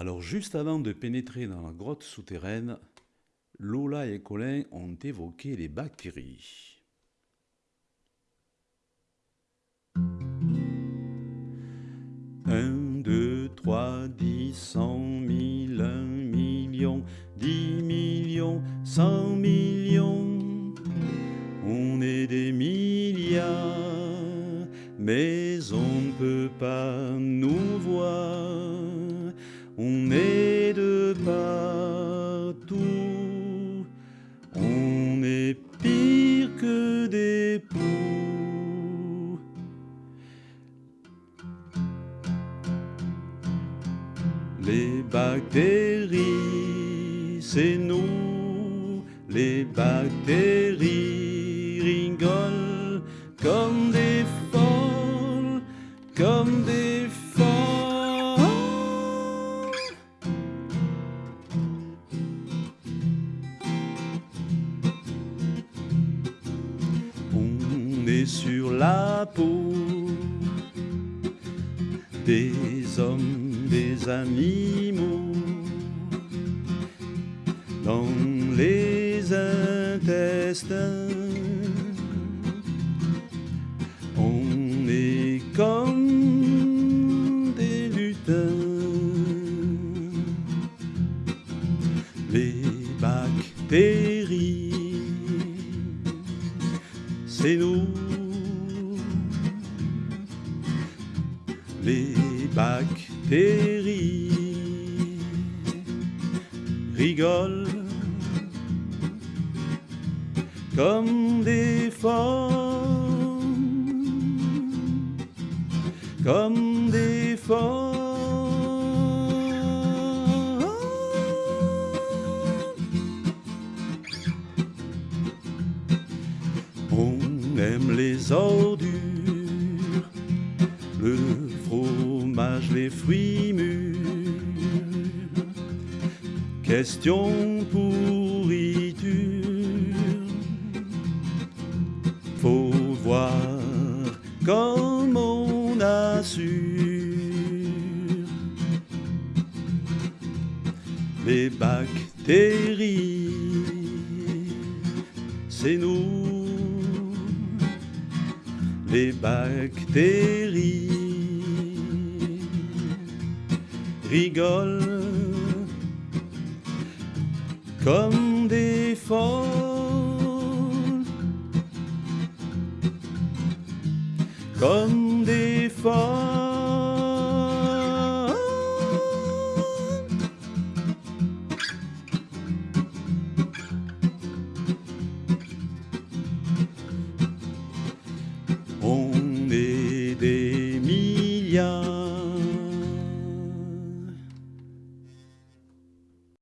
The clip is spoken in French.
Alors juste avant de pénétrer dans la grotte souterraine, Lola et Colin ont évoqué les bactéries. Un, deux, trois, dix, cent mille, un million, dix millions, cent millions. On est des milliards, mais on ne peut pas nous voir. On est de partout. On est pire que des poux. Les bactéries, c'est nous. Les bactéries rigolent comme des folles, comme des Sur la peau des hommes, des animaux, dans les intestins. On est comme des lutins. Les bactéries, c'est nous. Les bactéries rigolent comme des folles, comme des folles. On aime les ordures, le les fruits mûrs. Question pourriture, faut voir comme on assure. Les bactéries, c'est nous. Les bactéries rigolent comme des folles, comme des folles. On est des milliards.